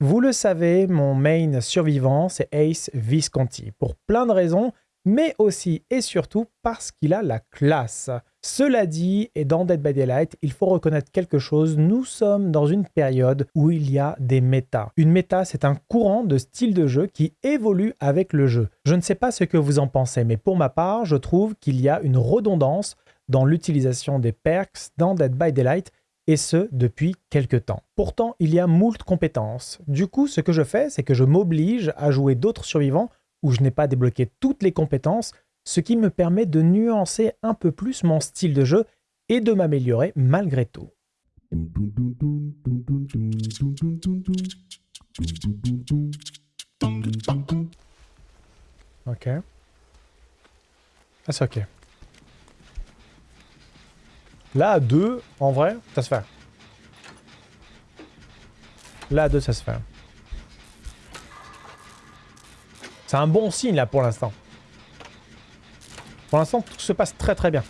Vous le savez, mon main survivant, c'est Ace Visconti, pour plein de raisons, mais aussi et surtout parce qu'il a la classe. Cela dit, et dans Dead by Daylight, il faut reconnaître quelque chose, nous sommes dans une période où il y a des méta. Une méta, c'est un courant de style de jeu qui évolue avec le jeu. Je ne sais pas ce que vous en pensez, mais pour ma part, je trouve qu'il y a une redondance dans l'utilisation des perks dans Dead by Daylight et ce, depuis quelques temps. Pourtant, il y a moult compétences. Du coup, ce que je fais, c'est que je m'oblige à jouer d'autres survivants où je n'ai pas débloqué toutes les compétences, ce qui me permet de nuancer un peu plus mon style de jeu et de m'améliorer malgré tout. Ok. Ah, c'est ok. Là, à 2, en vrai, ça se fait. Là, à 2, ça se fait. C'est un bon signe, là, pour l'instant. Pour l'instant, tout se passe très très bien.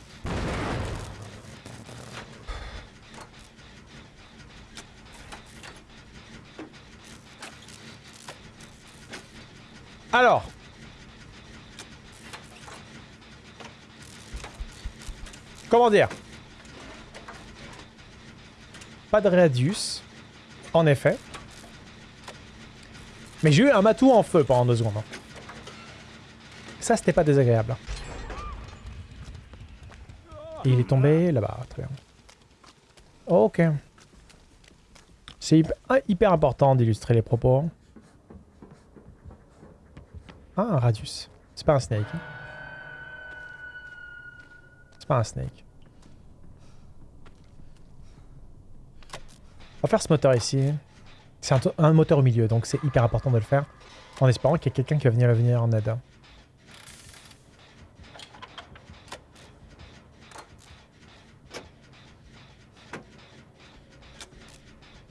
Alors. Comment dire? Pas de radius, en effet. Mais j'ai eu un matou en feu pendant deux secondes. Hein. Ça, c'était pas désagréable. Il est tombé là-bas, très bien. Ok. C'est ah, hyper, important d'illustrer les propos. Ah, un radius. C'est pas un snake. Hein. C'est pas un snake. Faire ce moteur ici. C'est un, moteur au milieu, donc c'est hyper important de le faire. En espérant qu'il y ait quelqu'un qui va venir, venir en aide.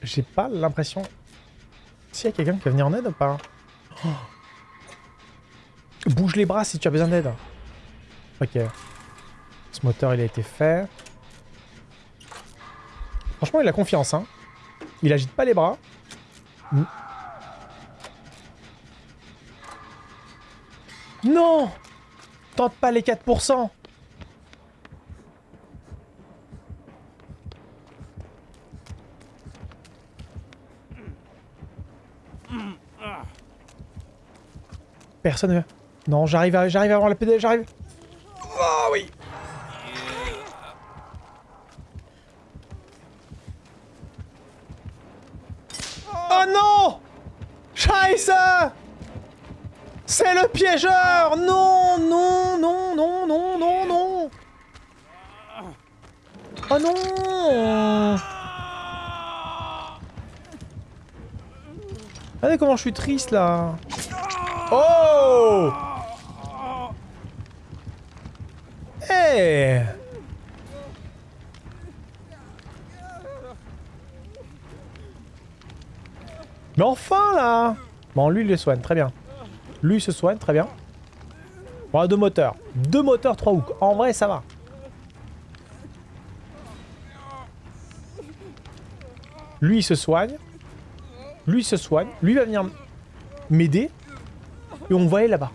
J'ai pas l'impression... S'il y a quelqu'un qui va venir en aide ou pas oh. Bouge les bras si tu as besoin d'aide. Ok. Ce moteur, il a été fait. Franchement, il a confiance, hein. Il agite pas les bras. Non Tente pas les 4% Personne... Non, j'arrive à, j'arrive la PD, j'arrive. C'est le piégeur! Non, non, non, non, non, non, non! Oh non! Regardez comment je suis triste là. Oh! Eh! Mais enfin là Bon, lui, il le soigne, très bien. Lui, il se soigne, très bien. Bon, deux moteurs. Deux moteurs, trois hooks. En vrai, ça va. Lui, il se soigne. Lui, il se soigne. Lui, va venir m'aider. Et on va aller là-bas.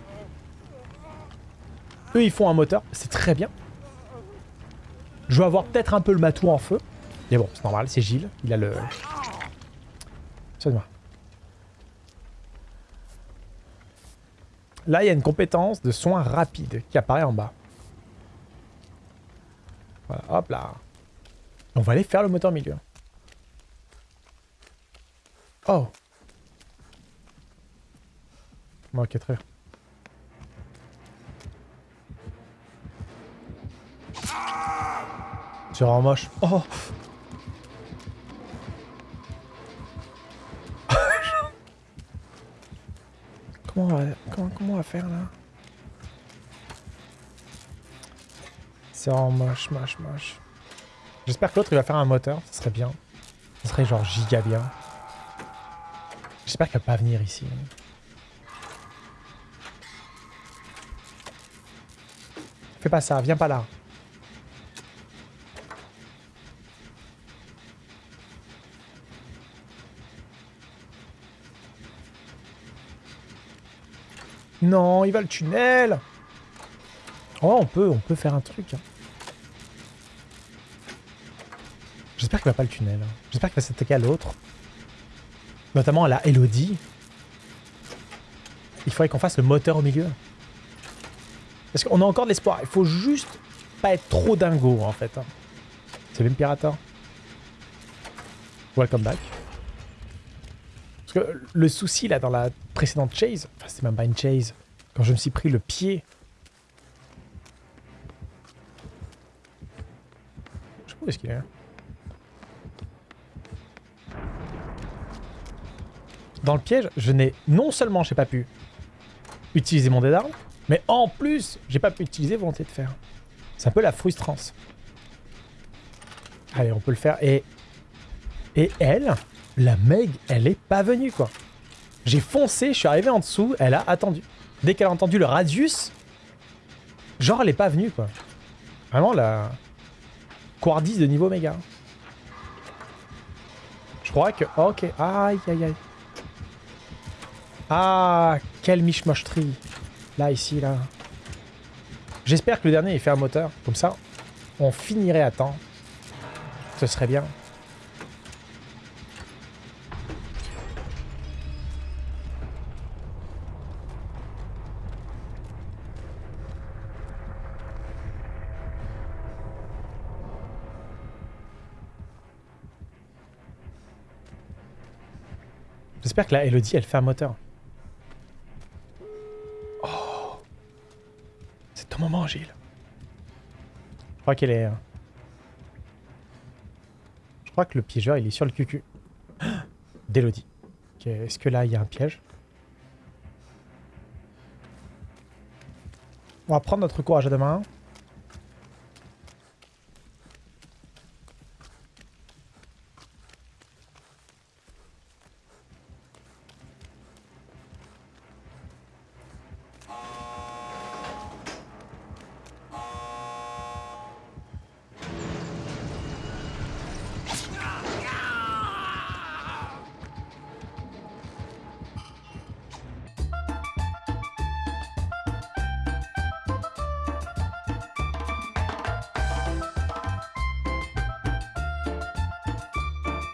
Eux, ils font un moteur. C'est très bien. Je vais avoir peut-être un peu le matou en feu. Mais bon, c'est normal, c'est Gilles. Il a le... Soigne-moi. Là, il y a une compétence de soin rapide qui apparaît en bas. Voilà, hop là. On va aller faire le moteur milieu. Oh Ok, très bien. C'est vraiment moche. Oh Comment on va, comment, on va faire là? C'est vraiment moche, moche, moche. J'espère que l'autre il va faire un moteur, ça serait bien. Ça serait genre giga bien. J'espère qu'il va pas venir ici. Fais pas ça, viens pas là. Non, il va le tunnel Oh, on peut, on peut faire un truc. hein. J'espère qu'il va pas le tunnel. J'espère qu'il va s'attaquer à l'autre. Notamment à la Elodie. Il faudrait qu'on fasse le moteur au milieu. Parce qu'on a encore de l'espoir. Il faut juste pas être trop dingo, en fait. hein. C'est même Pirata. Welcome back. Parce que le souci, là, dans la précédente chase... Enfin, c'est même pas une chase. Quand je me suis pris le pied... Je sais pas est-ce qu'il est. hein. Dans le piège, je n'ai... Non seulement j'ai pas pu utiliser mon dé d'armes, mais en plus, j'ai pas pu utiliser volonté de faire. C'est un peu la frustrance. Allez, on peut le faire. Et, et elle, la Meg, elle est pas venue, quoi. J'ai foncé, je suis arrivé en dessous, elle a attendu. Dès qu'elle a entendu le radius, genre elle est pas venue, quoi. Vraiment, la Quardis de niveau méga. Je crois que... Ok, aïe, aïe, aïe. Ah, quelle michmocherie. Là, ici, là. J'espère que le dernier, il fait un moteur. Comme ça, on finirait à temps. Ce serait bien. J'espère que la Elodie, elle fait un moteur. Oh C'est ton moment, Gilles. Je crois qu'elle est... euh, Je crois que le piégeur, il est sur le cucu. D'Elodie. Est-ce que là, il y a un piège? On va prendre notre courage à deux mains.